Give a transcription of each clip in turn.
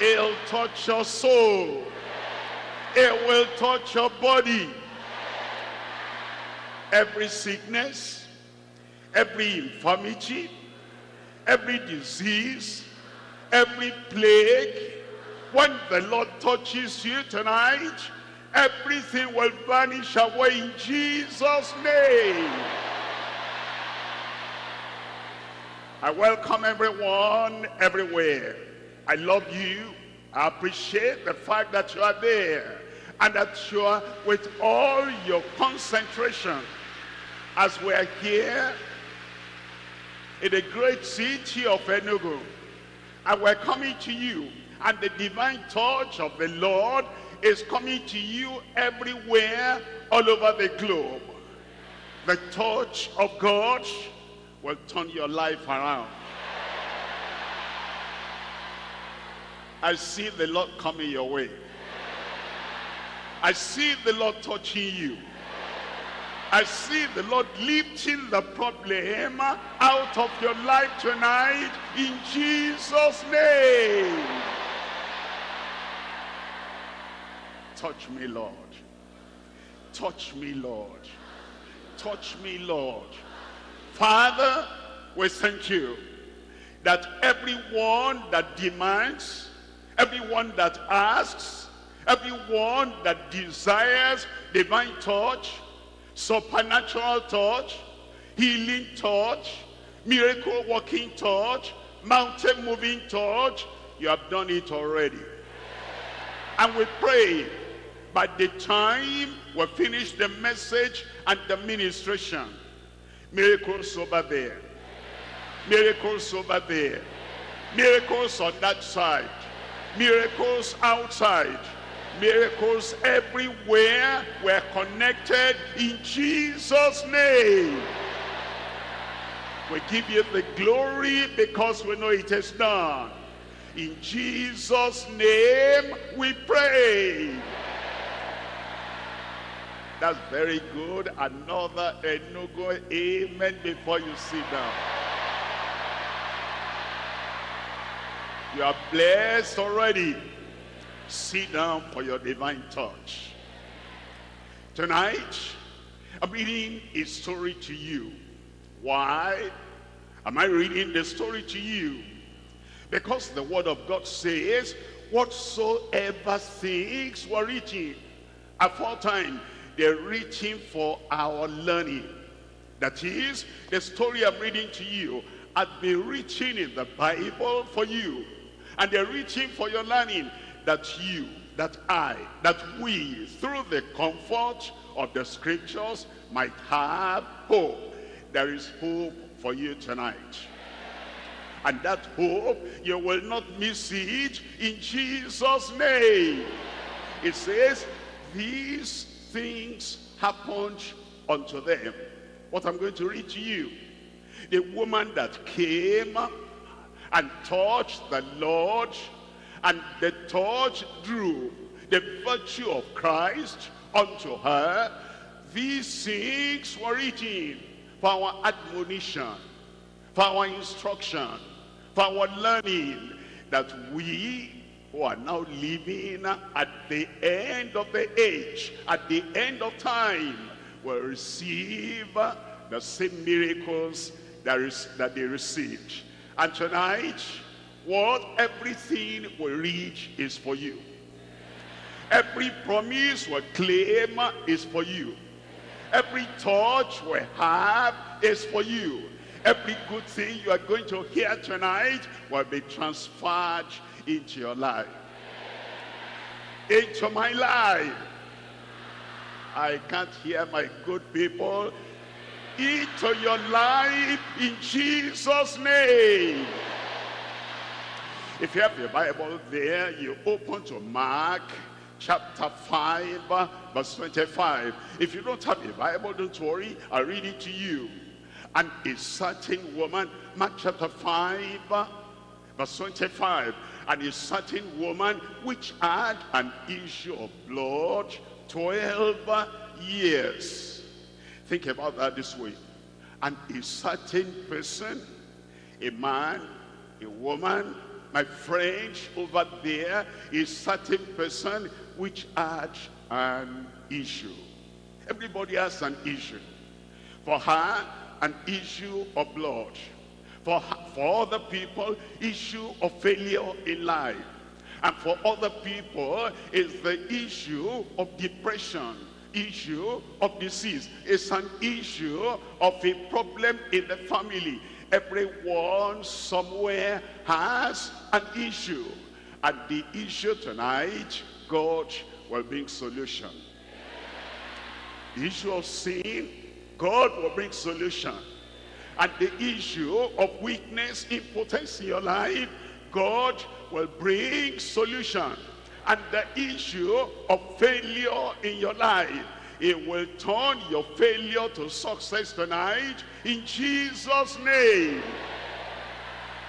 It'll touch your soul. It will touch your body. Every sickness, every infirmity, every disease, every plague, when the Lord touches you tonight, everything will vanish away in Jesus' name. I welcome everyone everywhere. I love you. I appreciate the fact that you are there and that you are with all your concentration as we are here in the great city of Enugu. And we're coming to you and the divine touch of the Lord is coming to you everywhere all over the globe. The touch of God will turn your life around. I see the Lord coming your way. I see the Lord touching you. I see the Lord lifting the problem out of your life tonight in Jesus' name. Touch me, Lord. Touch me, Lord. Touch me, Lord. Father, we thank you that everyone that demands, everyone that asks, everyone that desires divine touch, supernatural touch, healing touch, miracle working touch, mountain moving touch, you have done it already. And we pray by the time we finish the message and the ministration, miracles over there, miracles over there, miracles on that side, miracles outside, miracles everywhere. We're connected in Jesus name. We give you the glory because we know it is done. In Jesus name we pray. That's very good. Another Enugu. Amen. Before you sit down you are blessed already sit down for your divine touch. Tonight, I'm reading a story to you. Why am I reading the story to you? Because the word of God says, whatsoever things were written, aforetime, they're written for our learning. That is, the story I'm reading to you has been written in the Bible for you. And they're reaching for your learning that you, that I, that we, through the comfort of the scriptures, might have hope. There is hope for you tonight. And that hope, you will not miss it in Jesus' name. It says, these things happened unto them. What I'm going to read to you. The woman that came and touched the Lord and the touch drew the virtue of Christ unto her. These things were written for our admonition, for our instruction, for our learning, that we who are now living at the end of the age, at the end of time, will receive the same miracles that, is, that they received. And tonight, what everything we read is for you. Every promise we claim is for you. Every touch we have is for you. Every good thing you are going to hear tonight will be transferred into your life. Into my life. I can't hear my good people. Into your life in Jesus' name. If you have your Bible there, you open to Mark chapter 5, verse 25. If you don't have your Bible, don't worry, I'll read it to you. And a certain woman, Mark chapter 5, verse 25. And a certain woman which had an issue of blood 12 years. Think about that this way. And a certain person, a man, a woman, my friend over there is certain person which had an issue. Everybody has an issue. For her, an issue of blood. For, her, for other people, issue of failure in life. And for other people, is the issue of depression, issue of disease. It's an issue of a problem in the family. Everyone somewhere has an issue. And the issue tonight, God will bring solution. The issue of sin, God will bring solution. And the issue of weakness, impotence in your life, God will bring solution. And the issue of failure in your life, it will turn your failure to success tonight in Jesus' name.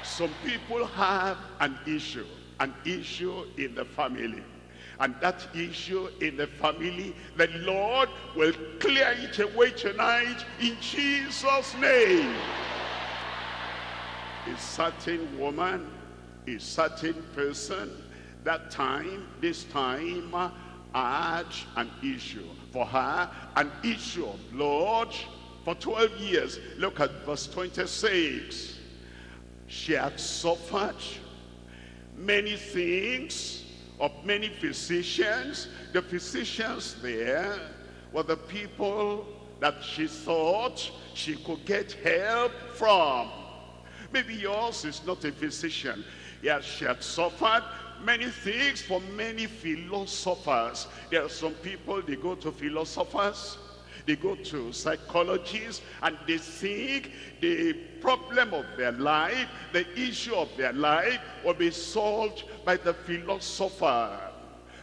Some people have an issue, an issue in the family. And that issue in the family, the Lord will clear it away tonight in Jesus' name. A certain woman, a certain person, that time, this time, uh, had an issue. For her, an issue of blood for 12 years. Look at verse 26. She had suffered many things of many physicians. The physicians there were the people that she thought she could get help from. Maybe yours is not a physician. Yes, she had suffered many things for many philosophers. There are some people, they go to philosophers, they go to psychologists, and they think the problem of their life, the issue of their life will be solved by the philosopher,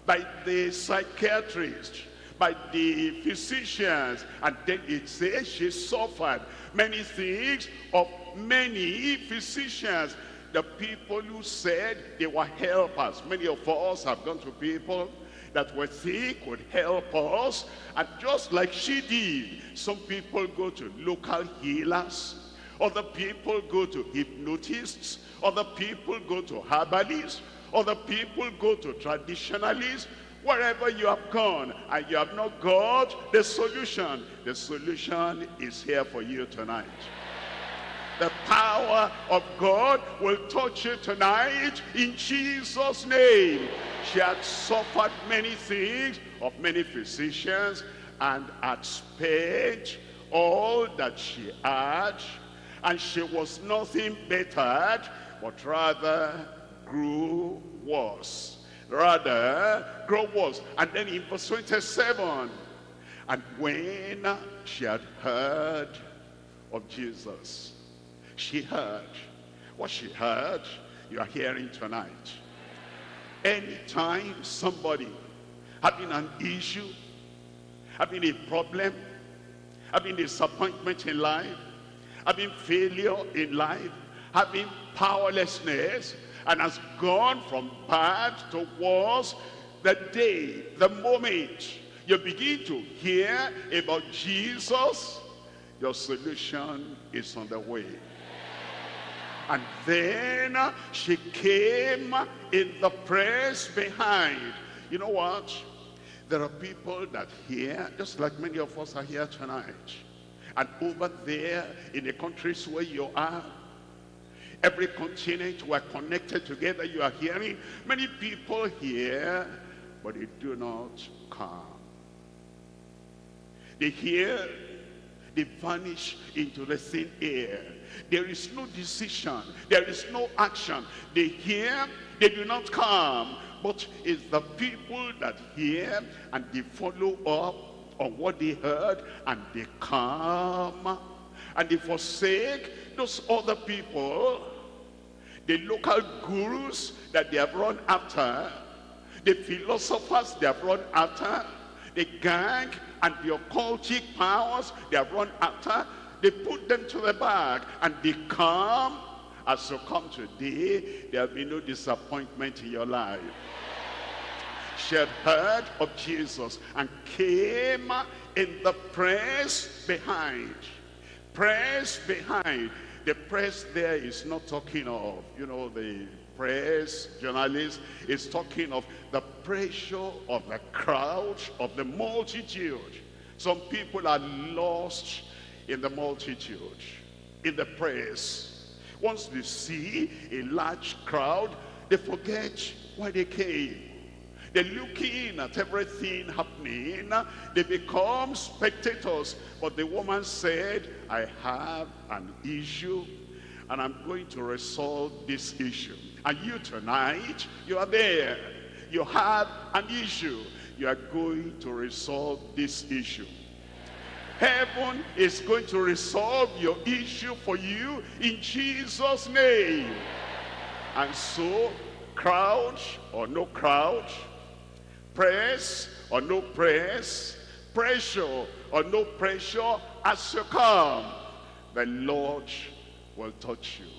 by the psychiatrist, by the physicians. And then it says she suffered many things of many physicians. The people who said they were helpers. Many of us have gone to people that were sick would help us. And just like she did, some people go to local healers. Other people go to hypnotists. Other people go to herbalists. Other people go to traditionalists. Wherever you have gone and you have not got the solution, the solution is here for you tonight. Power of God will touch you tonight in Jesus' name. She had suffered many things of many physicians and had spent all that she had. And she was nothing bettered but rather grew worse. Rather grow worse. And then in verse 27 and when she had heard of Jesus she heard what she heard. You are hearing tonight. Anytime somebody having an issue having a problem having disappointment in life having failure in life having powerlessness and has gone from bad to worse the day the moment you begin to hear about jesus your solution is on the way and then uh, she came uh, in the press behind. You know what? There are people that hear, just like many of us are here tonight. And over there in the countries where you are, every continent we're connected together, you are hearing. Many people hear, but they do not come. They hear, they vanish into the thin air. There is no decision. There is no action. They hear, they do not come. But it's the people that hear and they follow up on what they heard and they come and they forsake those other people, the local gurus that they have run after, the philosophers they have run after, the gang and the occultic powers they have run after, they put them to the back and they come. As you come today, there'll be no disappointment in your life. She had heard of Jesus and came in the press behind. Press behind. The press there is not talking of, you know, the press journalist is talking of the pressure of the crowd, of the multitude. Some people are lost in the multitude, in the press. Once they see a large crowd, they forget why they came. They're looking at everything happening. They become spectators. But the woman said, I have an issue and I'm going to resolve this issue. And you tonight, you are there. You have an issue. You are going to resolve this issue. Heaven is going to resolve your issue for you in Jesus' name. And so, crowd or no crowd, press or no press, pressure or no pressure, as you come, the Lord will touch you.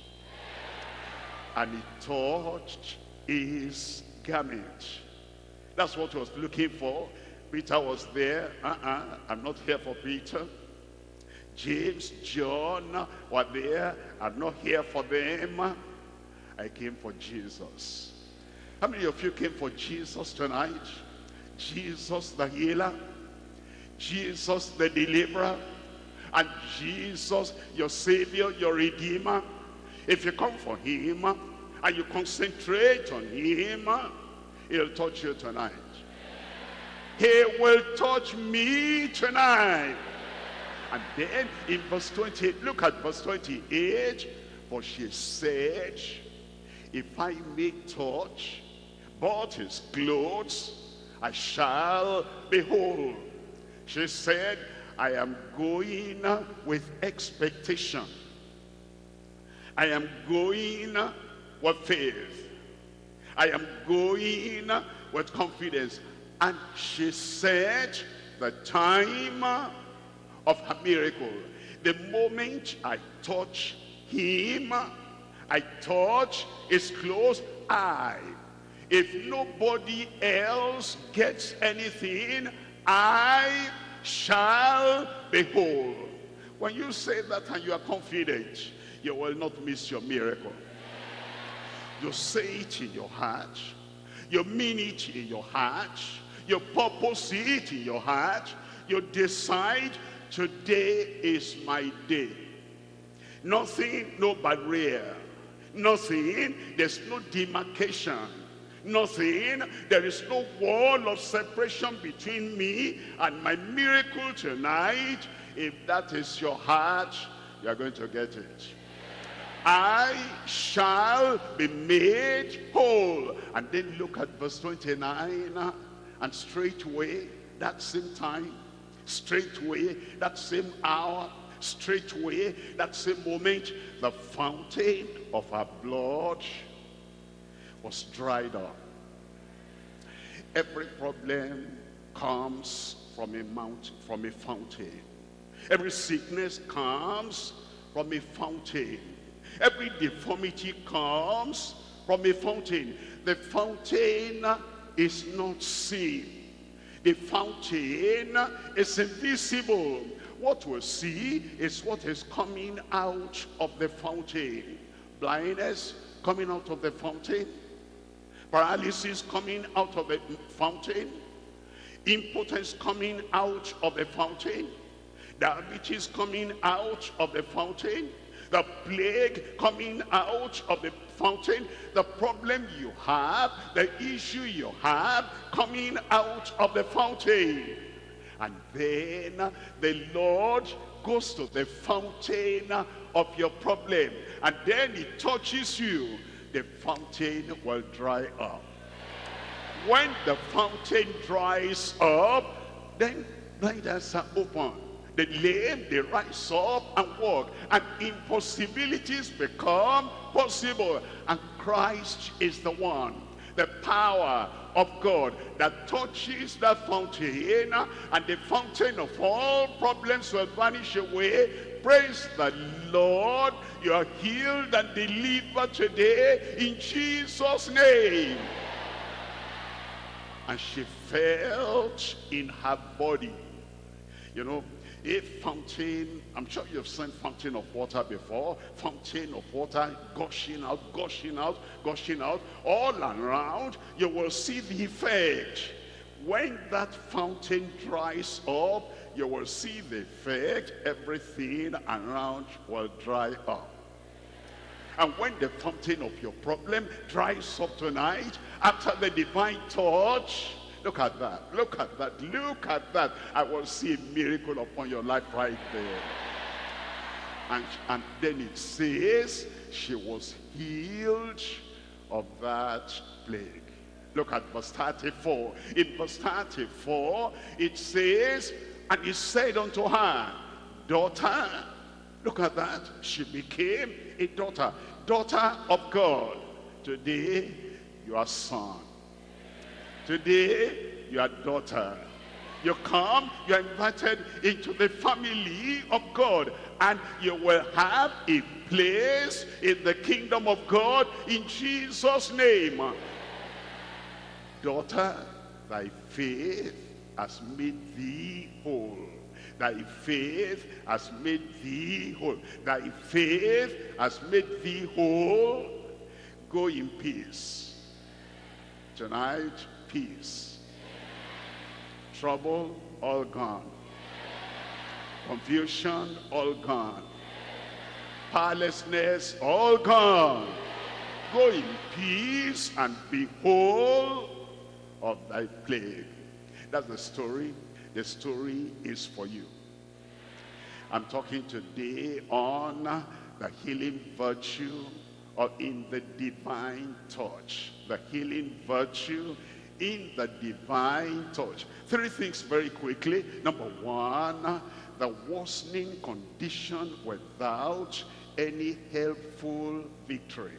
And he touched his garment. That's what he was looking for. Peter was there. Uh-uh, I'm not here for Peter. James, John were there. I'm not here for them. I came for Jesus. How many of you came for Jesus tonight? Jesus the healer, Jesus the deliverer, and Jesus your savior, your redeemer. If you come for him and you concentrate on him, he'll touch you tonight. He will touch me tonight. And then in verse 28, look at verse 28. For she said, if I may touch but his clothes, I shall be whole. She said, I am going with expectation. I am going with faith. I am going with confidence. And she said, the time of her miracle, the moment I touch him, I touch his clothes, I if nobody else gets anything, I shall be whole. When you say that and you are confident, you will not miss your miracle. You say it in your heart. You mean it in your heart. You purpose it in your heart. You decide today is my day. Nothing, no barrier. Nothing, there's no demarcation nothing. There is no wall of separation between me and my miracle tonight. If that is your heart, you are going to get it. I shall be made whole. And then look at verse 29. And straightway, that same time, straightway, that same hour, straightway, that same moment, the fountain of our blood was dried up. Every problem comes from a mountain, from a fountain. Every sickness comes from a fountain. Every deformity comes from a fountain. The fountain is not seen. The fountain is invisible. What we see is what is coming out of the fountain. Blindness coming out of the fountain paralysis coming out of the fountain, impotence coming out of the fountain, diabetes coming out of the fountain, the plague coming out of the fountain, the problem you have, the issue you have coming out of the fountain. And then the Lord goes to the fountain of your problem and then he touches you the fountain will dry up. When the fountain dries up, then blinders are open. The lame, they rise up and walk. And impossibilities become possible. And Christ is the one, the power of God that touches that fountain and the fountain of all problems will vanish away Praise the Lord. You are healed and delivered today in Jesus' name. And she felt in her body. You know, a fountain, I'm sure you've seen fountain of water before, fountain of water gushing out, gushing out, gushing out, all around, you will see the effect. When that fountain dries up, you will see the effect, everything around will dry up. And when the fountain of your problem dries up tonight, after the divine touch, look at that, look at that, look at that. I will see a miracle upon your life right there. And, and then it says, she was healed of that plague. Look at verse 34. In verse 34, it says, And he said unto her, Daughter, look at that. She became a daughter. Daughter of God. Today, you are son. Today, you are daughter. You come, you are invited into the family of God. And you will have a place in the kingdom of God in Jesus' name. Daughter, thy faith has made thee whole. Thy faith has made thee whole. Thy faith has made thee whole. Go in peace. Tonight, peace. Trouble, all gone. Confusion, all gone. Powerlessness, all gone. Go in peace and be whole of thy plague. That's the story the story is for you. I'm talking today on the healing virtue or in the divine touch. The healing virtue in the divine touch. Three things very quickly. Number one, the worsening condition without any helpful victory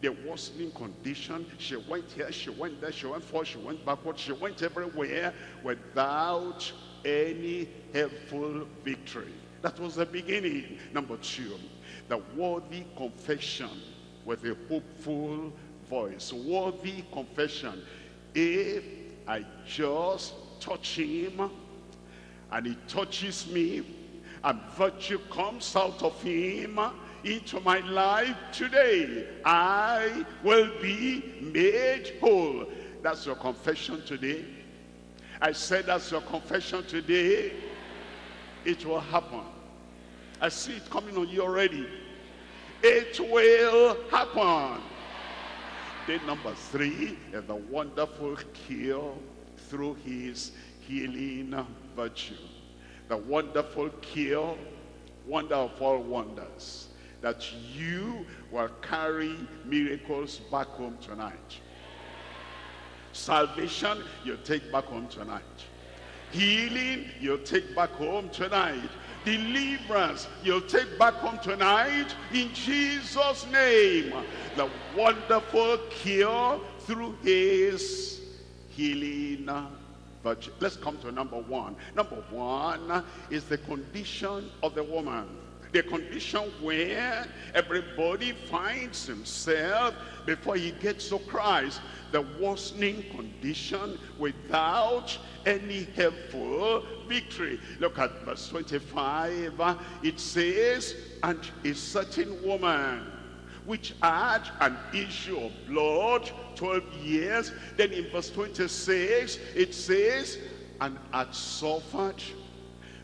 the worsening condition. She went here, she went there, she went forward, she went backward, she went everywhere without any helpful victory. That was the beginning. Number two, the worthy confession with a hopeful voice. Worthy confession. If I just touch him and he touches me and virtue comes out of him into my life today. I will be made whole. That's your confession today. I said that's your confession today. It will happen. I see it coming on you already. It will happen. Day number three is the wonderful cure through his healing virtue. The wonderful cure, wonder of all wonders that you will carry miracles back home tonight. Salvation, you take back home tonight. Healing, you'll take back home tonight. Deliverance, you'll take back home tonight in Jesus' name. The wonderful cure through his healing virtue. Let's come to number one. Number one is the condition of the woman the condition where everybody finds himself before he gets to Christ. The worsening condition without any helpful victory. Look at verse 25. It says, And a certain woman which had an issue of blood 12 years. Then in verse 26, it says, And had suffered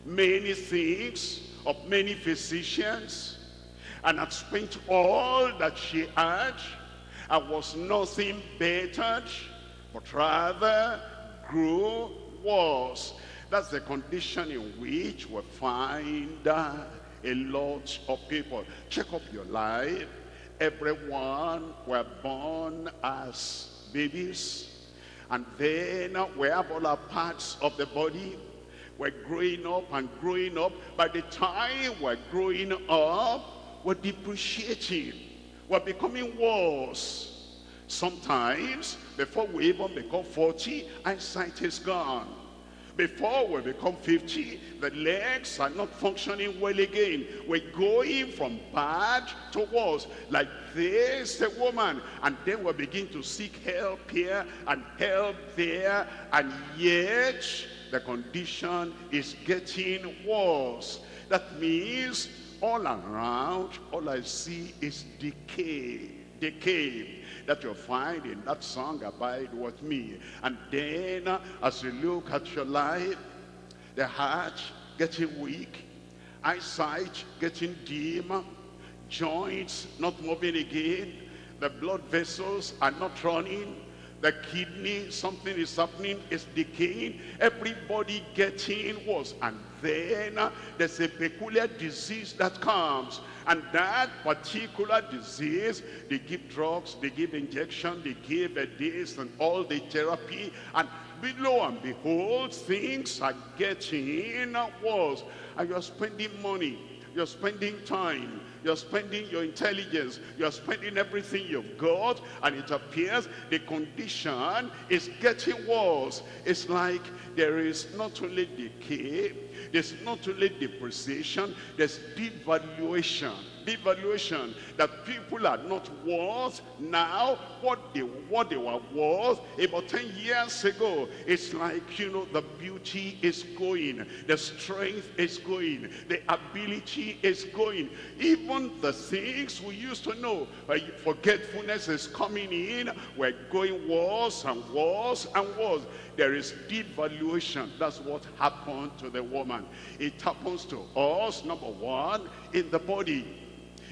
many things of many physicians and had spent all that she had. And was nothing bettered but rather grew worse. That's the condition in which we find uh, a lot of people. Check up your life. Everyone were born as babies and then we have all our parts of the body we're growing up and growing up. By the time we're growing up, we're depreciating. We're becoming worse. Sometimes, before we even become 40, eyesight is gone. Before we become 50, the legs are not functioning well again. We're going from bad to worse. Like this, the woman. And then we begin to seek help here and help there. And yet, the condition is getting worse. That means all around, all I see is decay, decay that you'll find in that song, Abide With Me. And then as you look at your life, the heart getting weak, eyesight getting dim, joints not moving again, the blood vessels are not running, the kidney, something is happening, it's decaying, everybody getting worse. And then uh, there's a peculiar disease that comes. And that particular disease, they give drugs, they give injection, they give a this and all the therapy. And below and behold, things are getting worse. And you're spending money, you're spending time, you're spending your intelligence. You're spending everything you've got. And it appears the condition is getting worse. It's like there is not only decay, there's not only depreciation, there's devaluation devaluation that people are not worth now what they what they were worth about 10 years ago. It's like you know the beauty is going the strength is going the ability is going. Even the things we used to know uh, forgetfulness is coming in we're going worse and worse and worse. There is devaluation. That's what happened to the woman. It happens to us number one in the body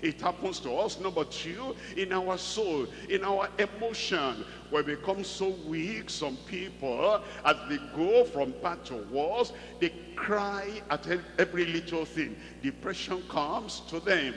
it happens to us. Number two, in our soul, in our emotion. We become so weak, some people, as they go from bad to worse, they cry at every little thing. Depression comes to them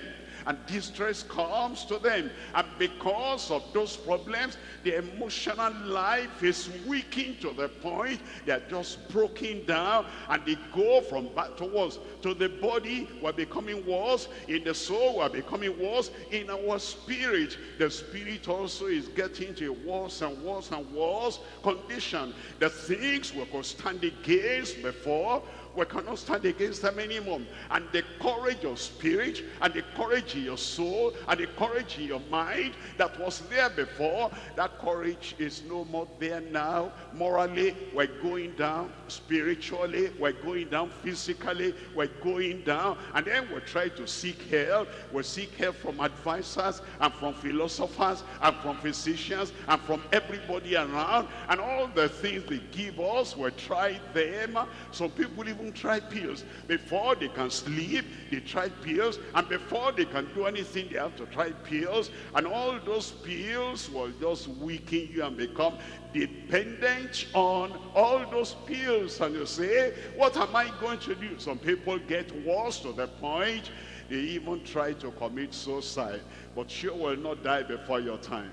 and distress comes to them. And because of those problems, the emotional life is weakened to the point they are just broken down and they go from bad to worse. To the body, we're becoming worse. In the soul, we're becoming worse. In our spirit, the spirit also is getting to a worse and worse and worse condition. The things we could stand against before, we cannot stand against them anymore. And the courage of spirit, and the courage in your soul, and the courage in your mind that was there before, that courage is no more there now. Morally, we're going down. Spiritually, we're going down. Physically, we're going down. And then we try to seek help. We seek help from advisors, and from philosophers, and from physicians, and from everybody around. And all the things they give us, we try them. Some people even try pills. Before they can sleep, they try pills. And before they can do anything, they have to try pills. And all those pills will just weaken you and become dependent on all those pills. And you say, what am I going to do? Some people get worse to the point they even try to commit suicide. But you will not die before your time.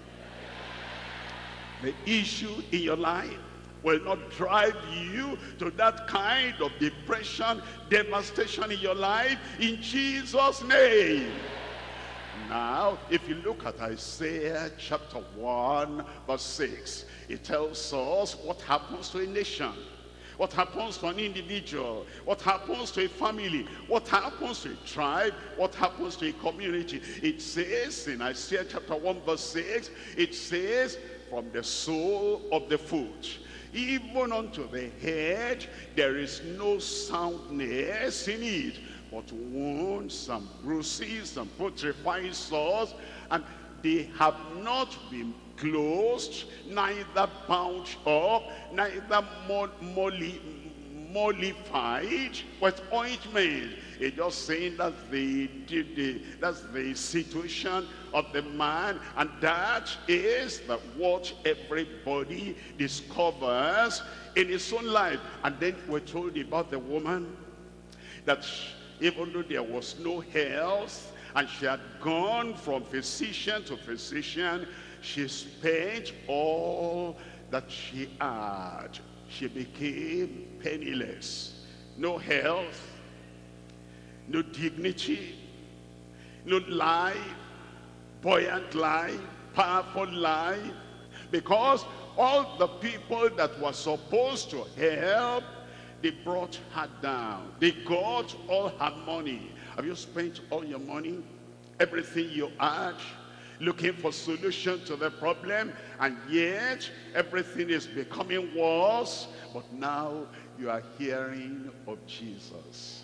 The issue in your life will not drive you to that kind of depression, devastation in your life in Jesus' name. Now, if you look at Isaiah chapter 1, verse 6, it tells us what happens to a nation. What happens to an individual? What happens to a family? What happens to a tribe? What happens to a community? It says in Isaiah chapter 1 verse 6, it says, from the sole of the foot even unto the head there is no soundness in it but wounds and bruises and putrefying sores and they have not been closed neither bound up neither mollified with ointment. It's just saying that's the, the, that's the situation of the man. And that is the, what everybody discovers in his own life. And then we're told about the woman that even though there was no health, and she had gone from physician to physician, she spent all that she had she became penniless. No health, no dignity, no life, buoyant life, powerful life. Because all the people that were supposed to help, they brought her down. They got all her money. Have you spent all your money? Everything you had? looking for solution to the problem, and yet everything is becoming worse. But now you are hearing of Jesus.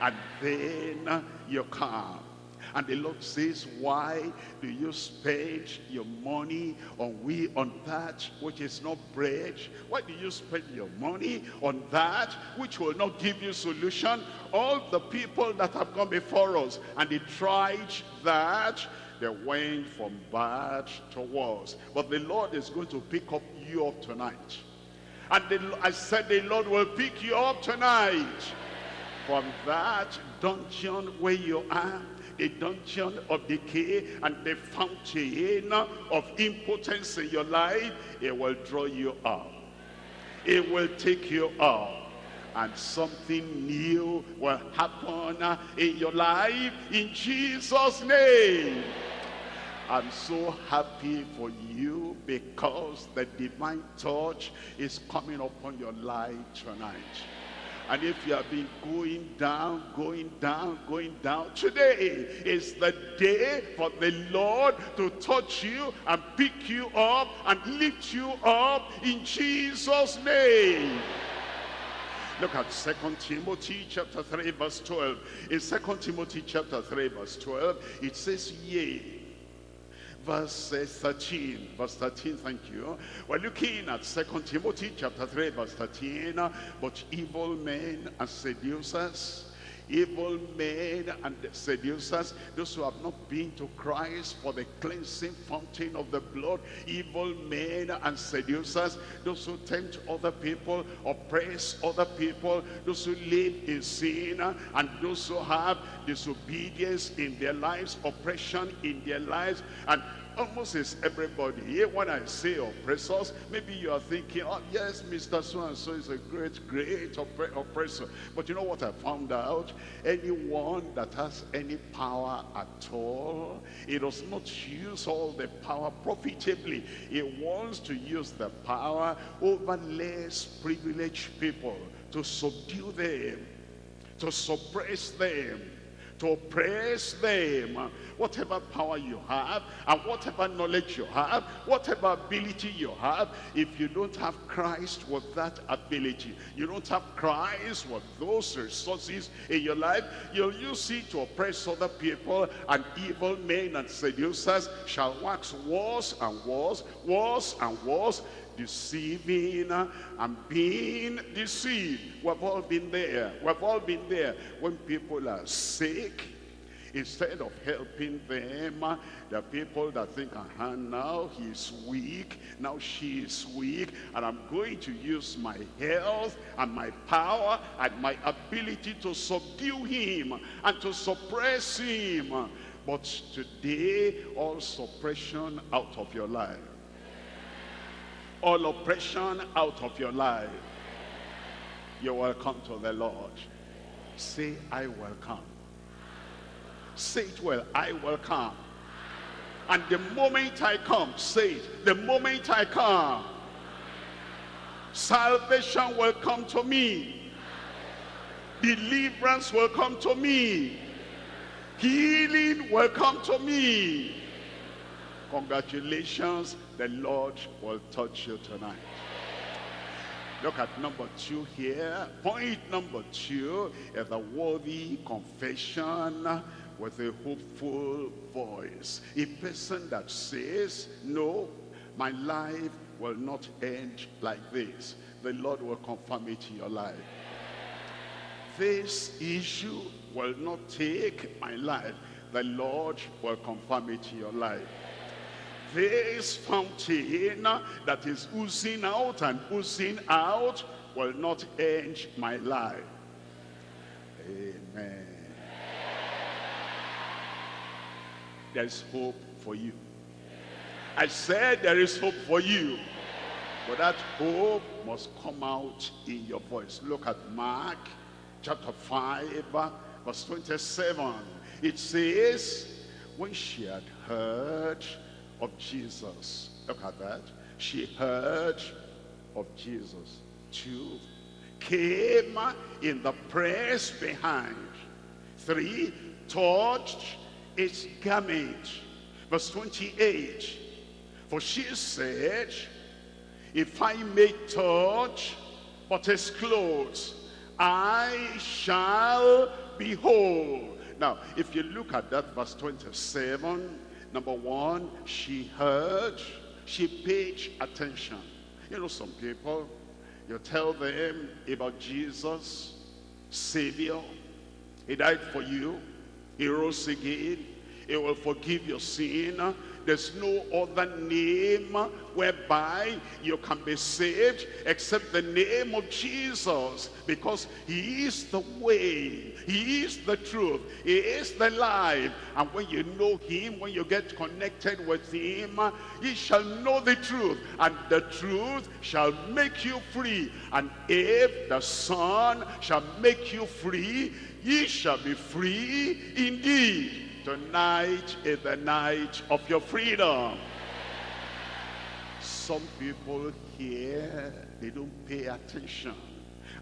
And then you come and the Lord says, why do you spend your money on we on that which is not bread? Why do you spend your money on that which will not give you solution? All the people that have gone before us and they tried that, they went from bad to worse. But the Lord is going to pick up you up tonight. And the, I said the Lord will pick you up tonight from that dungeon where you are the dungeon of decay and the fountain of impotence in your life, it will draw you up. It will take you up. And something new will happen in your life in Jesus' name. I'm so happy for you because the divine touch is coming upon your life tonight. And if you have been going down, going down, going down, today is the day for the Lord to touch you and pick you up and lift you up in Jesus' name. Look at Second Timothy chapter 3 verse 12. In Second Timothy chapter 3 verse 12, it says, Yea, verse 13 verse 13 thank you. We're looking at second timothy chapter 3 verse 13 but evil men and seducers evil men and seducers, those who have not been to Christ for the cleansing fountain of the blood, evil men and seducers, those who tempt other people, oppress other people, those who live in sin, and those who have disobedience in their lives, oppression in their lives, and almost is everybody. Here when I say oppressors, maybe you are thinking, oh yes, Mr. So-and-so is a great, great opp oppressor. But you know what I found out? Anyone that has any power at all, it does not use all the power profitably. It wants to use the power over less privileged people to subdue them, to suppress them, to oppress them. Whatever power you have and whatever knowledge you have, whatever ability you have, if you don't have Christ with that ability, you don't have Christ with those resources in your life, you'll use it to oppress other people and evil men and seducers shall wax worse and worse, worse and worse deceiving and being deceived. We've all been there. We've all been there. When people are sick, instead of helping them, the people that think, uh-huh, now he's weak, now she is weak, and I'm going to use my health and my power and my ability to subdue him and to suppress him. But today, all suppression out of your life all oppression out of your life. You're welcome to the Lord. Say, I welcome. Say it well, I welcome. And the moment I come, say it, the moment I come, salvation will come to me. Deliverance will come to me. Healing will come to me. Congratulations, the Lord will touch you tonight. Look at number two here. Point number two is a worthy confession with a hopeful voice. A person that says, no, my life will not end like this. The Lord will confirm it in your life. This issue will not take my life. The Lord will confirm it in your life this fountain that is oozing out and oozing out will not end my life. Amen. There's hope for you. I said there is hope for you. But that hope must come out in your voice. Look at Mark chapter 5 verse 27. It says, when she had heard of Jesus. Look at that. She heard of Jesus. Two, came in the press behind. Three, touched his garment. Verse 28. For she said, if I may touch but his clothes, I shall be whole. Now, if you look at that verse 27, number one, she heard, she paid attention. You know, some people, you tell them about Jesus, Savior. He died for you. He rose again. He will forgive your sin. There's no other name whereby you can be saved except the name of Jesus because he is the way, he is the truth, he is the life. And when you know him, when you get connected with him, you shall know the truth and the truth shall make you free. And if the Son shall make you free, ye shall be free indeed. Tonight is the night of your freedom. Some people here, they don't pay attention.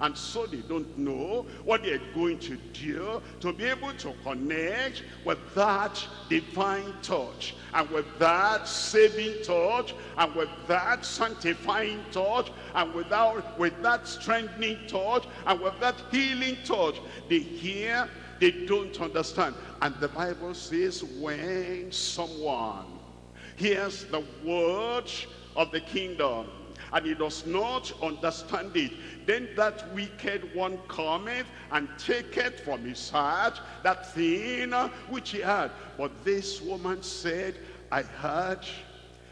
And so they don't know what they're going to do to be able to connect with that divine touch and with that saving touch and with that sanctifying touch and without with that strengthening touch and with that healing touch. They hear they don't understand. And the Bible says when someone hears the word of the kingdom and he does not understand it, then that wicked one cometh and taketh from his heart that thing which he had. But this woman said, I heard,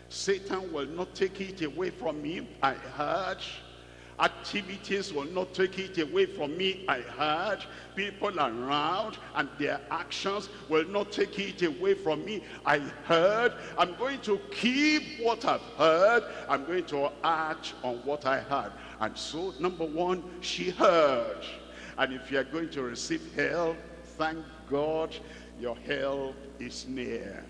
Satan will not take it away from me. I heard, activities will not take it away from me. I heard people around and their actions will not take it away from me. I heard i'm going to keep what i've heard. I'm going to act on what i heard. And so number one she heard. And if you're going to receive help thank god your help is near.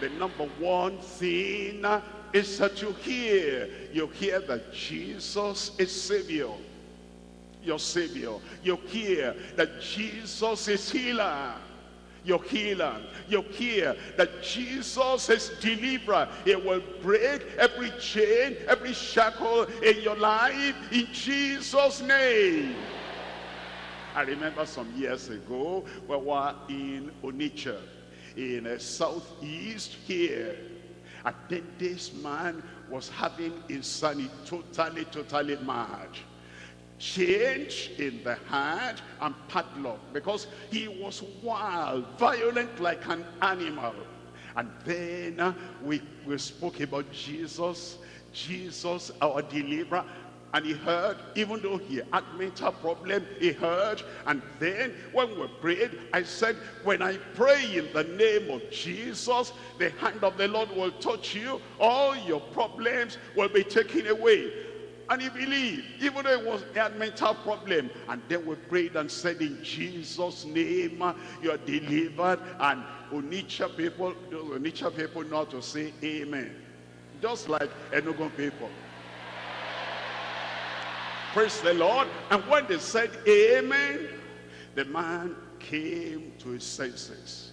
The number one thing is that you hear. You hear that Jesus is Savior. Your Savior. You hear that Jesus is healer your healer. You hear that Jesus is deliverer. He will break every chain, every shackle in your life in Jesus' name. I remember some years ago we were in Onitsha in a southeast here and then this man was having insanity, totally, totally mad. Change in the heart and padlock because he was wild, violent like an animal. And then we, we spoke about Jesus, Jesus, our deliverer, and he heard, even though he had mental problem, he heard. And then when we prayed, I said, when I pray in the name of Jesus, the hand of the Lord will touch you. All your problems will be taken away. And he believed, even though it was had mental problem. And then we prayed and said, in Jesus' name, you are delivered. And Onitsha people, Onitsha people know to say amen. Just like Enugu people. Praise the Lord. And when they said amen, the man came to his senses.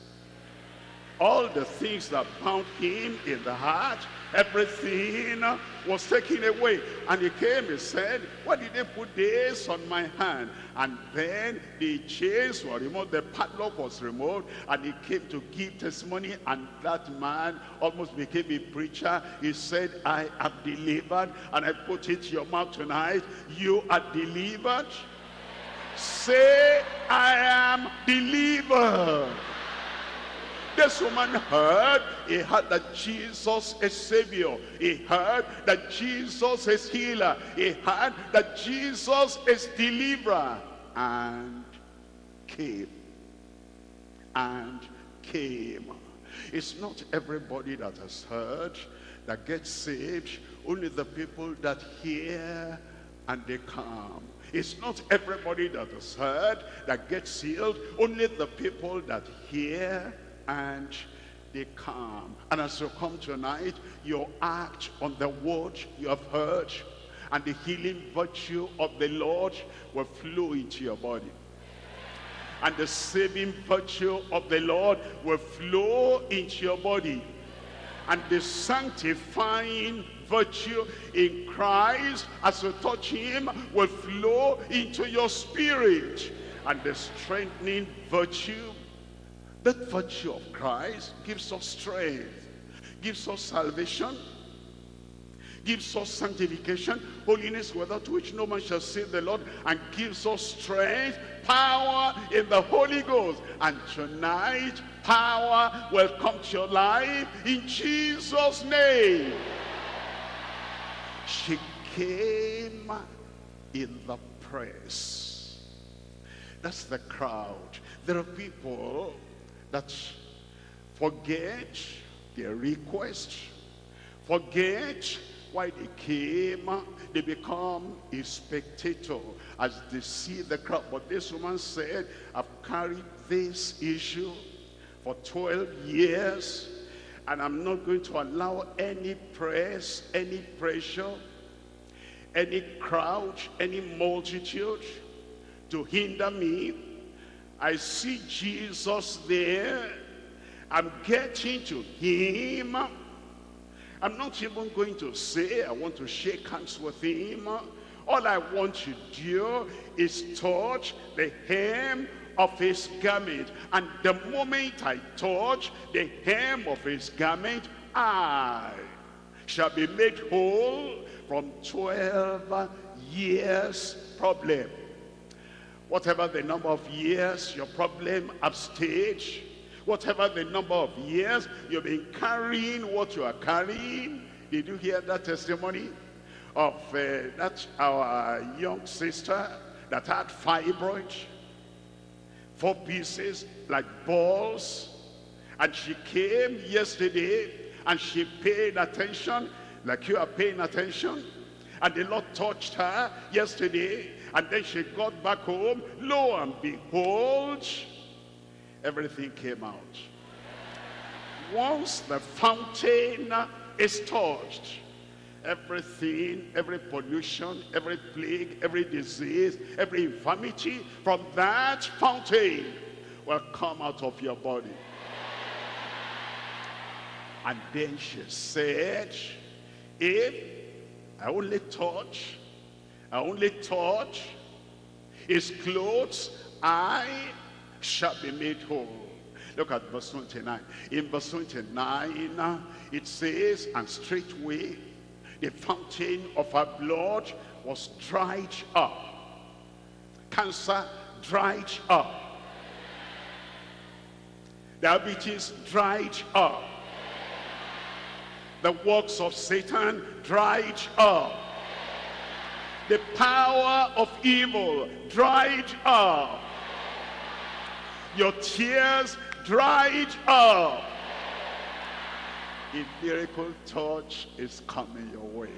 All the things that bound him in the heart, everything was taken away. And he came, he said, why did they put this on my hand? And then the chains were removed, the padlock was removed, and he came to give testimony, and that man almost became a preacher. He said, I have delivered, and I put it in your mouth tonight. You are delivered. Say, I am delivered. This woman heard, he heard that Jesus is Savior. He heard that Jesus is healer. He heard that Jesus is deliverer. And came. And came. It's not everybody that has heard that gets saved. Only the people that hear and they come. It's not everybody that has heard that gets healed. Only the people that hear and they come. And as you come tonight, you act on the word you have heard, and the healing virtue of the Lord will flow into your body. And the saving virtue of the Lord will flow into your body. And the sanctifying virtue in Christ as you touch him will flow into your spirit. And the strengthening virtue, that virtue of Christ gives us strength, gives us salvation, gives us sanctification, holiness without which no man shall see the Lord, and gives us strength, power in the Holy Ghost. And tonight, power will come to your life in Jesus' name. She came in the press. That's the crowd. There are people that forget their request, forget why they came, they become a spectator as they see the crowd. But this woman said, I've carried this issue for 12 years, and I'm not going to allow any press, any pressure, any crowd, any multitude to hinder me. I see Jesus there. I'm getting to him I'm not even going to say I want to shake hands with him. All I want to do is touch the hem of his garment. And the moment I touch the hem of his garment, I shall be made whole from 12 years problem. Whatever the number of years your problem upstage, Whatever the number of years you've been carrying what you are carrying. Did you hear that testimony of uh, that our young sister that had fibroid? Four pieces like balls. And she came yesterday and she paid attention like you are paying attention. And the Lord touched her yesterday. And then she got back home. Lo and behold, everything came out. Once the fountain is touched, everything, every pollution, every plague, every disease, every infirmity from that fountain will come out of your body. And then she said, if I only touch, I only touch his clothes, I shall be made whole. Look at verse 29. In verse 29, it says, And straightway the fountain of her blood was dried up. Cancer dried up. Diabetes dried up. The works of Satan dried up. The power of evil dried up your tears dried up. A miracle touch is coming your way.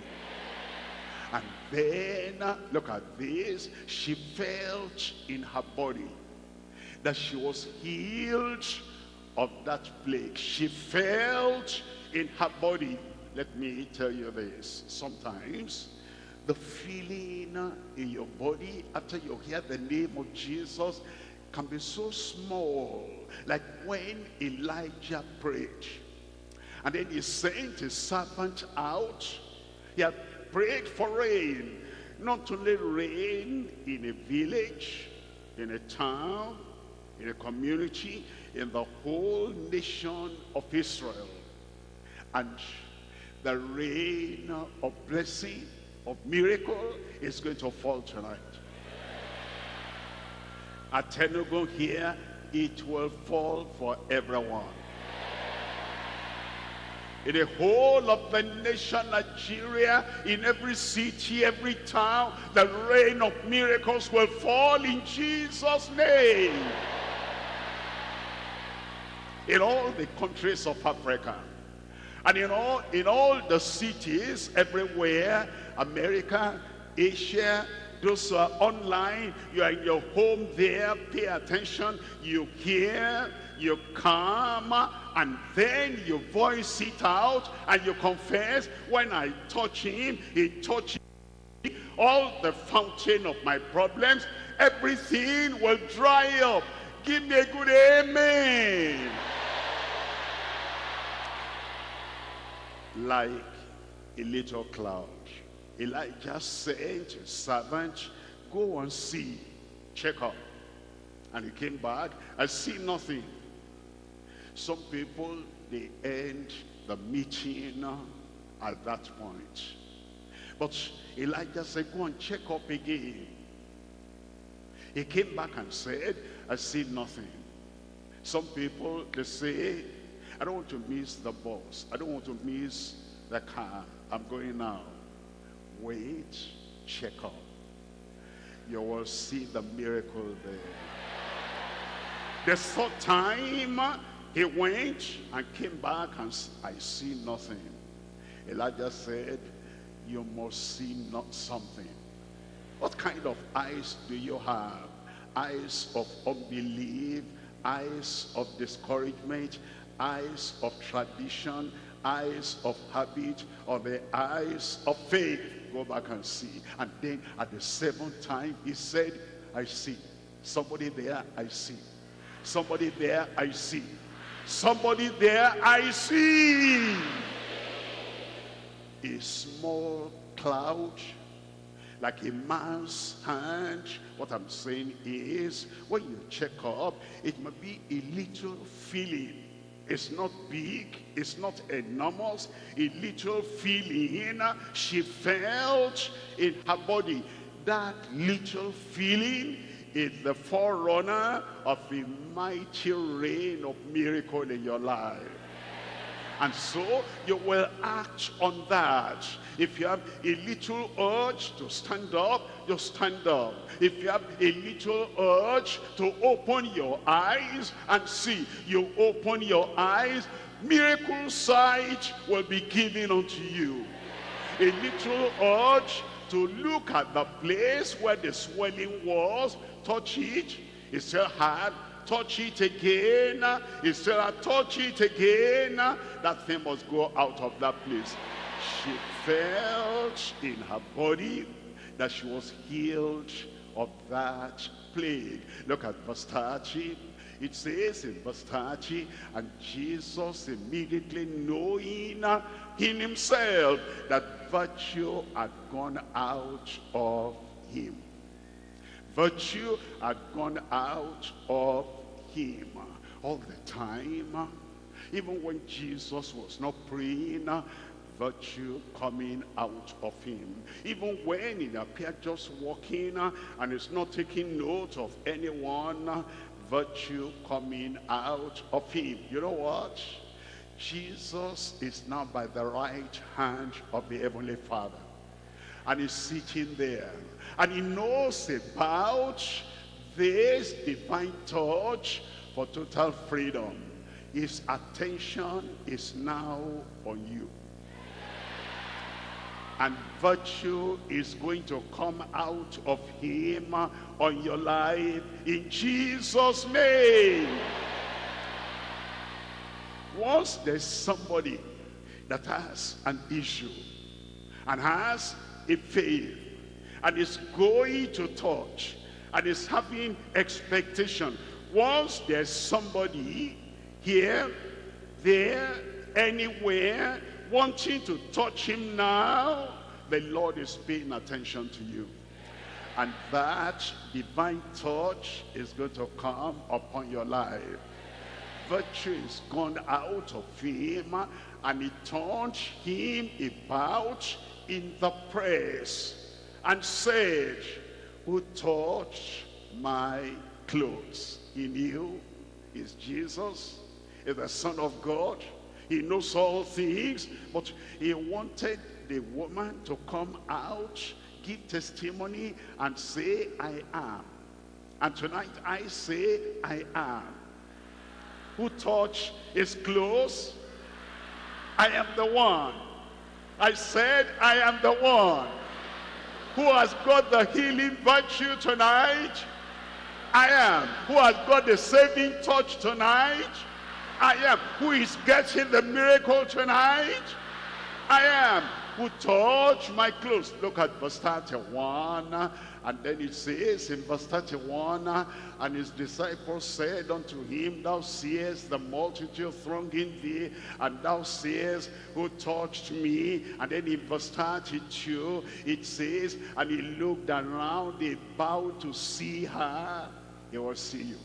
And then, look at this, she felt in her body that she was healed of that plague. She felt in her body. Let me tell you this. Sometimes the feeling in your body after you hear the name of Jesus can be so small like when Elijah prayed. And then he sent his servant out. He had prayed for rain not only rain in a village in a town in a community in the whole nation of Israel. And the rain of blessing of miracle is going to fall tonight at Enugu here, it will fall for everyone. In the whole of the nation, Nigeria, in every city, every town, the rain of miracles will fall in Jesus' name. In all the countries of Africa, and in all, in all the cities everywhere, America, Asia, those who are online, you are in your home there, pay attention, you hear, you come, and then you voice it out, and you confess, when I touch him, he touches me. All the fountain of my problems, everything will dry up. Give me a good amen. Like a little cloud. Elijah sent his servant, go and see, check up. And he came back, I see nothing. Some people, they end the meeting at that point. But Elijah said, go and check up again. He came back and said, I see nothing. Some people, they say, I don't want to miss the bus. I don't want to miss the car. I'm going now. Wait, check up. You will see the miracle there. The third time, he went and came back and I see nothing. Elijah said, you must see not something. What kind of eyes do you have? Eyes of unbelief, eyes of discouragement, eyes of tradition, eyes of habit, or the eyes of faith. Go back and see. And then at the seventh time, he said, I see. Somebody there, I see. Somebody there, I see. Somebody there, I see. A small cloud like a man's hand. What I'm saying is, when you check up, it might be a little feeling. It's not big, it's not enormous, a little feeling she felt in her body. That little feeling is the forerunner of a mighty rain of miracle in your life. And so you will act on that. If you have a little urge to stand up, you stand up. If you have a little urge to open your eyes and see, you open your eyes, miracle sight will be given unto you. A little urge to look at the place where the swelling was, touch it, it's still hard, touch it again, he said, I touch it again, that thing must go out of that place. She felt in her body that she was healed of that plague. Look at verse 30. It says in verse 30, and Jesus immediately knowing in himself that virtue had gone out of him. Virtue had gone out of him all the time. Even when Jesus was not praying, virtue coming out of him. Even when he appeared just walking and is not taking note of anyone, virtue coming out of him. You know what? Jesus is now by the right hand of the Heavenly Father. And he's sitting there. And he knows about this divine touch for total freedom. His attention is now on you. And virtue is going to come out of him on your life in Jesus' name. Once there's somebody that has an issue and has a faith and is going to touch and is having expectation. Once there's somebody here, there, anywhere, wanting to touch him now, the Lord is paying attention to you. And that divine touch is going to come upon your life. Virtue is gone out of him and he turned him about in the press and said, who touched my clothes. He knew is Jesus, is the Son of God. He knows all things, but he wanted the woman to come out, give testimony, and say, I am. And tonight I say, I am. Who touched his clothes? I am the one. I said, I am the one who has got the healing virtue tonight? I am. Who has got the saving touch tonight? I am. Who is getting the miracle tonight? I am. who touched my clothes. Look at verse 31. And then it says in verse 31, and his disciples said unto him, Thou seest the multitude thronging thee, and thou seest who touched me. And then in verse 32, it says, And he looked around about to see her. He will see you.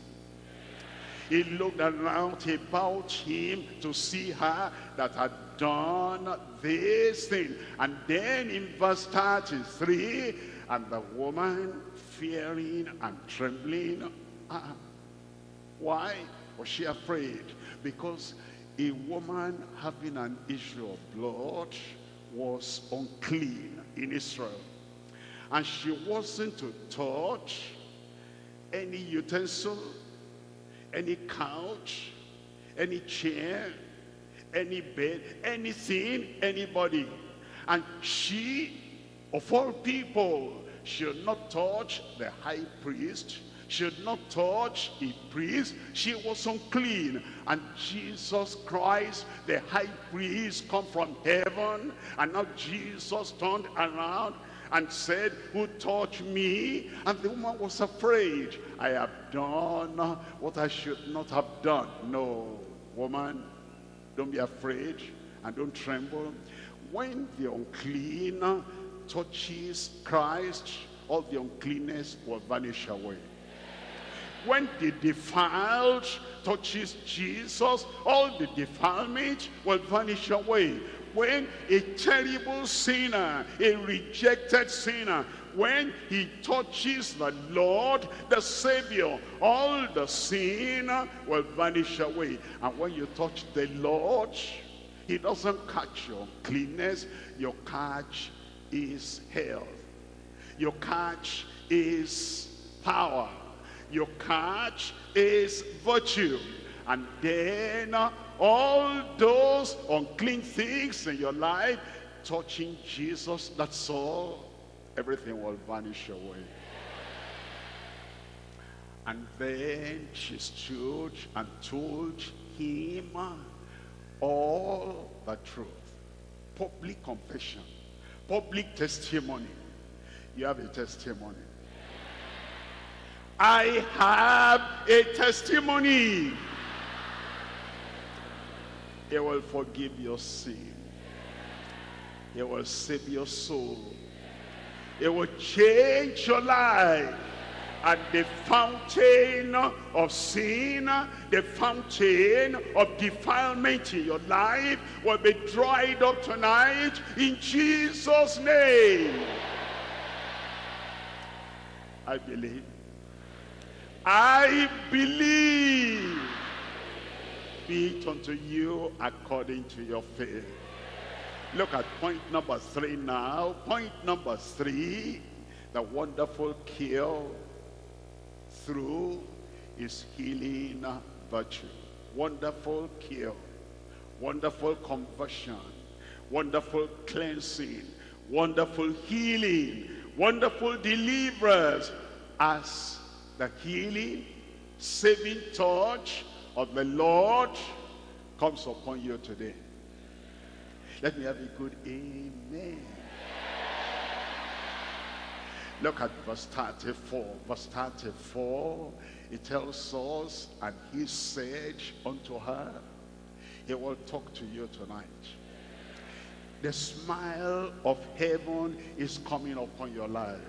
He looked around about him to see her that had done this thing. And then in verse 33, and the woman fearing and trembling. Uh, why was she afraid? Because a woman having an issue of blood was unclean in Israel. And she wasn't to touch any utensil, any couch, any chair, any bed, anything, anybody. And she, of all people, should not touch the high priest, should not touch a priest. She was unclean. And Jesus Christ, the high priest, come from heaven. And now Jesus turned around and said, who touched me? And the woman was afraid. I have done what I should not have done. No, woman, don't be afraid and don't tremble. When the unclean touches Christ, all the uncleanness will vanish away. When the defiled touches Jesus, all the defilement will vanish away. When a terrible sinner, a rejected sinner, when he touches the Lord, the Savior, all the sin will vanish away. And when you touch the Lord, he doesn't catch your cleanness, your catch is health. Your catch is power. Your catch is virtue. And then uh, all those unclean things in your life, touching Jesus, that's all, everything will vanish away. And then she stood and told him all the truth. Public confession public testimony. You have a testimony. I have a testimony. He will forgive your sin. He will save your soul. It will change your life and the fountain of sin, the fountain of defilement in your life will be dried up tonight in Jesus' name. I believe. I believe. Be it unto you according to your faith. Look at point number three now. Point number three, the wonderful cure through his healing virtue. Wonderful cure, wonderful conversion, wonderful cleansing, wonderful healing, wonderful deliverance as the healing, saving touch of the Lord comes upon you today. Let me have a good amen. Look at verse 34. Verse 34, it tells us, and he said unto her, he will talk to you tonight. The smile of heaven is coming upon your life.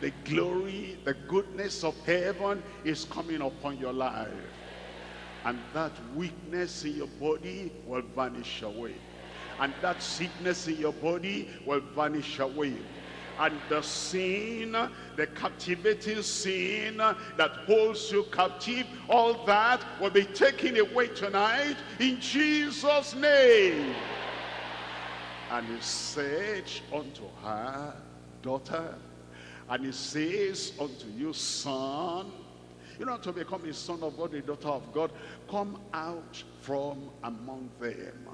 The glory, the goodness of heaven is coming upon your life. And that weakness in your body will vanish away. And that sickness in your body will vanish away and the sin, the captivating sin that holds you captive, all that will be taken away tonight in Jesus' name. And he said unto her, daughter, and he says unto you, son, you know, to become a son of God, a daughter of God, come out from among them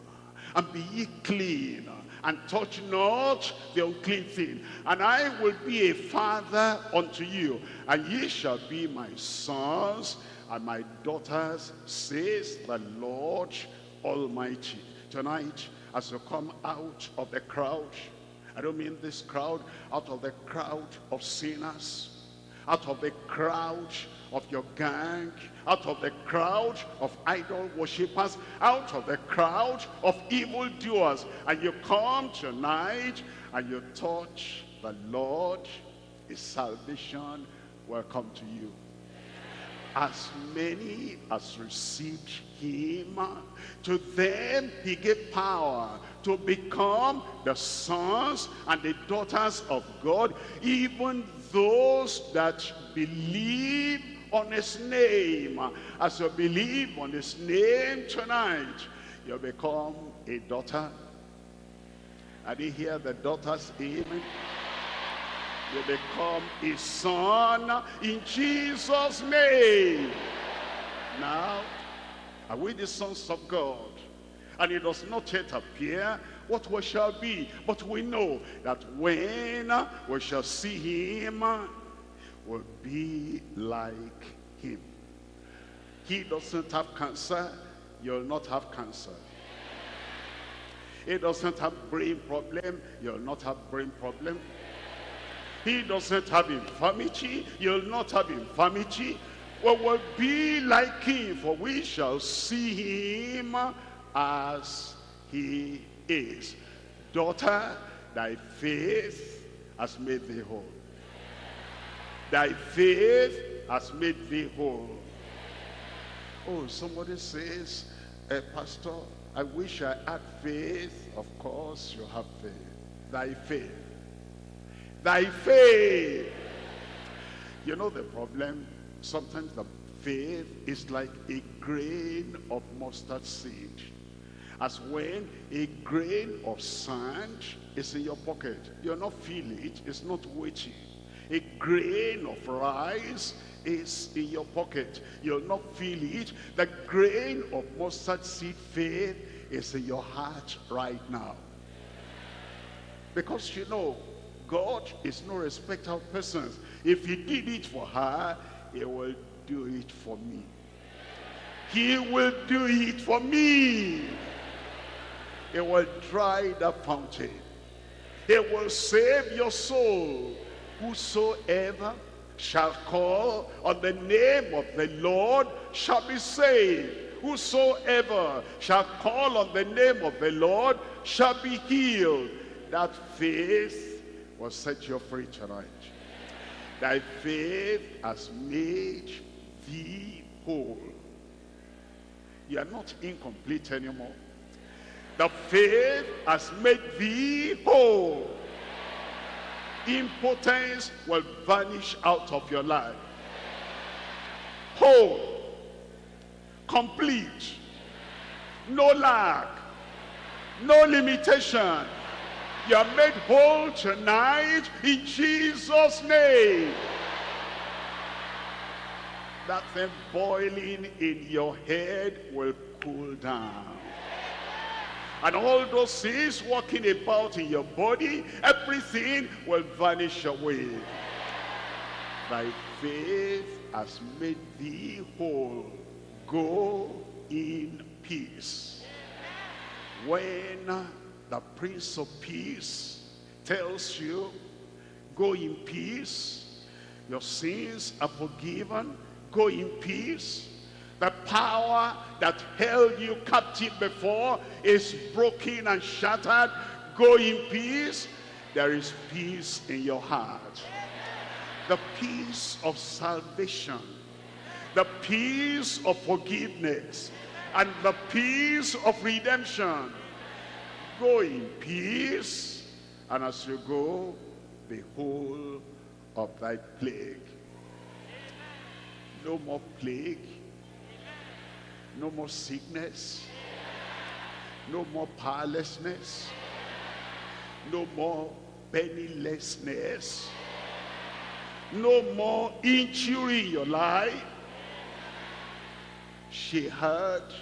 and be ye clean and touch not the unclean thing. And I will be a father unto you, and ye shall be my sons and my daughters, says the Lord Almighty. Tonight, as you come out of the crowd, I don't mean this crowd, out of the crowd of sinners, out of the crowd of your gang, out of the crowd of idol worshippers, out of the crowd of evildoers. And you come tonight and you touch the Lord, his salvation will come to you. As many as received him, to them he gave power to become the sons and the daughters of God, even those that believe on his name. As you believe on his name tonight, you become a daughter. I did hear the daughter's amen. You become a son in Jesus' name. Now, are we the sons of God? And it does not yet appear what we shall be. But we know that when we shall see him, will be like him. He doesn't have cancer, you'll not have cancer. He doesn't have brain problem, you'll not have brain problem. He doesn't have infirmity, you'll not have infirmity. We will be like him, for we shall see him as he is. Daughter, thy faith has made thee whole. Thy faith has made thee whole. Oh, somebody says, uh, Pastor, I wish I had faith. Of course you have faith. Thy faith. Thy faith. You know the problem? Sometimes the faith is like a grain of mustard seed. As when a grain of sand is in your pocket. You're not feeling it. It's not weighty a grain of rice is in your pocket. You'll not feel it. The grain of mustard seed faith is in your heart right now. Because you know, God is no respecter of persons. If he did it for her, he will do it for me. He will do it for me. He will dry the fountain. He will save your soul whosoever shall call on the name of the Lord shall be saved. Whosoever shall call on the name of the Lord shall be healed. That faith will set you free tonight. Thy faith has made thee whole. You are not incomplete anymore. The faith has made thee whole impotence will vanish out of your life. Whole, complete, no lack, no limitation. You are made whole tonight in Jesus' name. That thing boiling in your head will cool down and all those sins walking about in your body, everything will vanish away. Thy faith has made thee whole. Go in peace. When the Prince of Peace tells you, go in peace, your sins are forgiven, go in peace, the power that held you captive before is broken and shattered. Go in peace. There is peace in your heart. The peace of salvation. The peace of forgiveness. And the peace of redemption. Go in peace. And as you go, the whole of thy plague. No more plague no more sickness. No more powerlessness. No more pennilessness. No more injury in your life. She heard.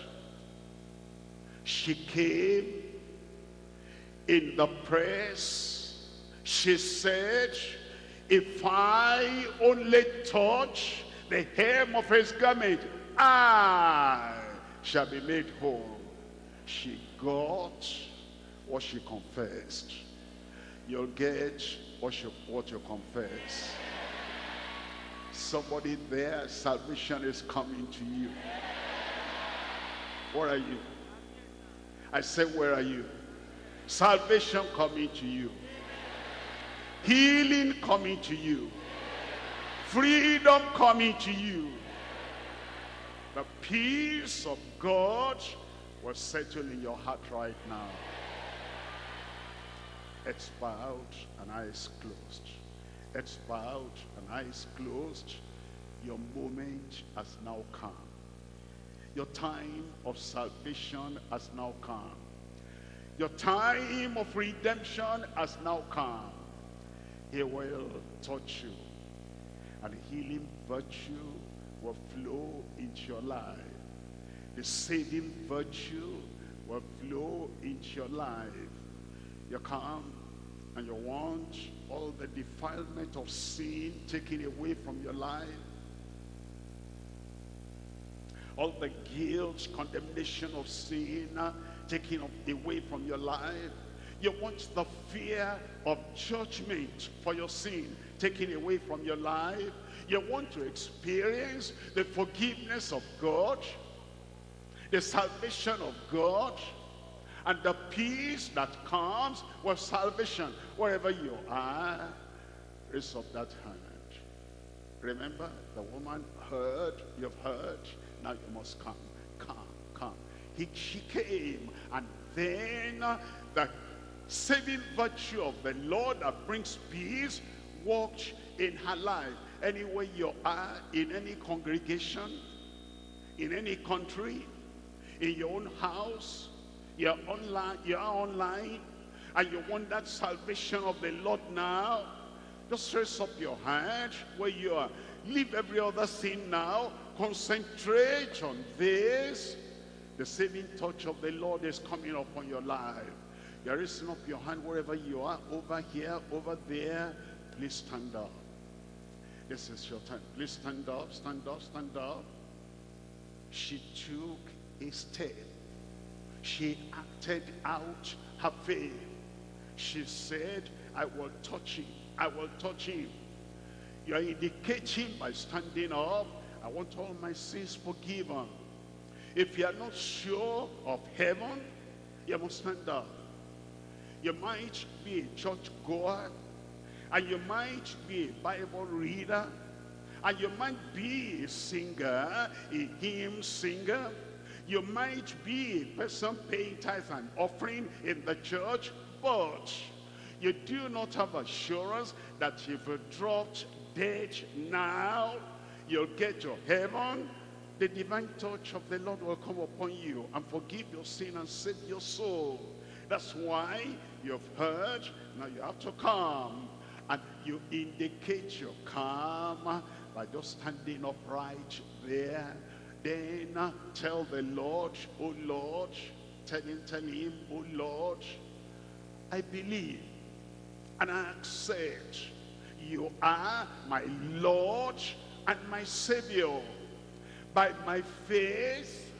She came in the press. She said, if I only touch the hem of his garment, I shall be made whole. She got what she confessed. You'll get what you, what you confess. Somebody there, salvation is coming to you. Where are you? I said, where are you? Salvation coming to you. Healing coming to you. Freedom coming to you. The peace of God will settle in your heart right now. It's bowed and eyes closed. It's bowed and eyes closed. Your moment has now come. Your time of salvation has now come. Your time of redemption has now come. He will touch you. And healing virtue will flow into your life. The saving virtue will flow into your life. You come and you want all the defilement of sin taken away from your life. All the guilt, condemnation of sin uh, taken away from your life. You want the fear of judgment for your sin taken away from your life. You want to experience the forgiveness of God, the salvation of God, and the peace that comes with salvation. Wherever you are, raise up that hand. Remember, the woman heard, you've heard, now you must come, come, come. He, she came, and then the saving virtue of the Lord that brings peace walked in her life. Anywhere you are, in any congregation, in any country, in your own house, you're online, you are online, and you want that salvation of the Lord now. Just raise up your hand where you are. Leave every other sin now. Concentrate on this. The saving touch of the Lord is coming upon your life. You're raising up your hand wherever you are, over here, over there. Please stand up. This is your time. Please stand up, stand up, stand up. She took a step she acted out her faith. She said, I will touch him. I will touch him. You are indicating by standing up, I want all my sins forgiven. If you are not sure of heaven, you must stand up. You might be a church goer, and you might be a Bible reader, and you might be a singer, a hymn singer, you might be a person paying tithes and offering in the church, but you do not have assurance that if you dropped dead now, you'll get to heaven. The divine touch of the Lord will come upon you and forgive your sin and save your soul. That's why you've heard, now you have to come. And you indicate your come by just standing upright there then uh, tell the Lord, oh Lord, tell him, tell him, oh Lord, I believe and I accept you are my Lord and my Savior. By my faith,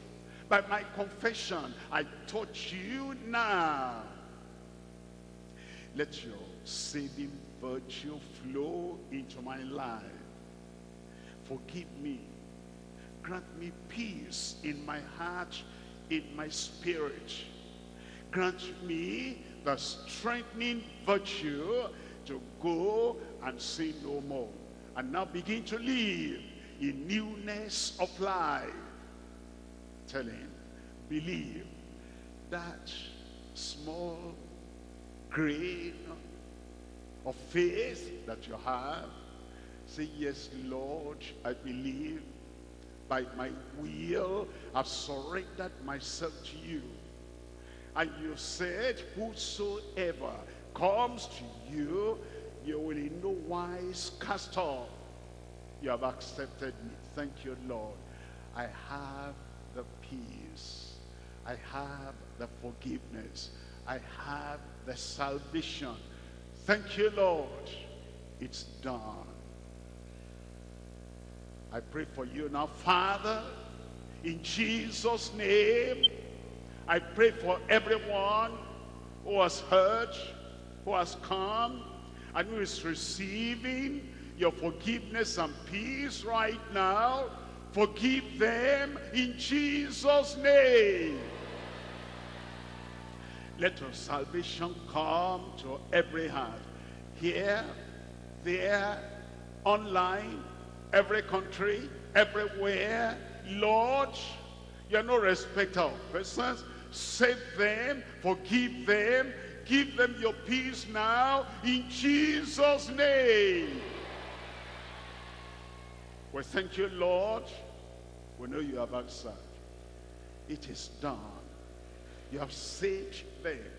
by my confession, I touch you now. Let your saving virtue flow into my life. Forgive me Grant me peace in my heart, in my spirit. Grant me the strengthening virtue to go and sin no more. And now begin to live in newness of life. Tell him, believe that small grain of faith that you have. Say, yes, Lord, I believe by my will, I've surrendered myself to you. And you said, whosoever comes to you, you will in no wise cast off. You have accepted me. Thank you, Lord. I have the peace. I have the forgiveness. I have the salvation. Thank you, Lord. It's done. I pray for you now, Father, in Jesus' name. I pray for everyone who has heard, who has come, and who is receiving your forgiveness and peace right now, forgive them in Jesus' name. Let your salvation come to every heart. Here, there, online, every country, everywhere. Lord, you're no respecter of persons. Save them, forgive them, give them your peace now in Jesus' name. We thank you, Lord. We know you have answered. It is done. You have saved them.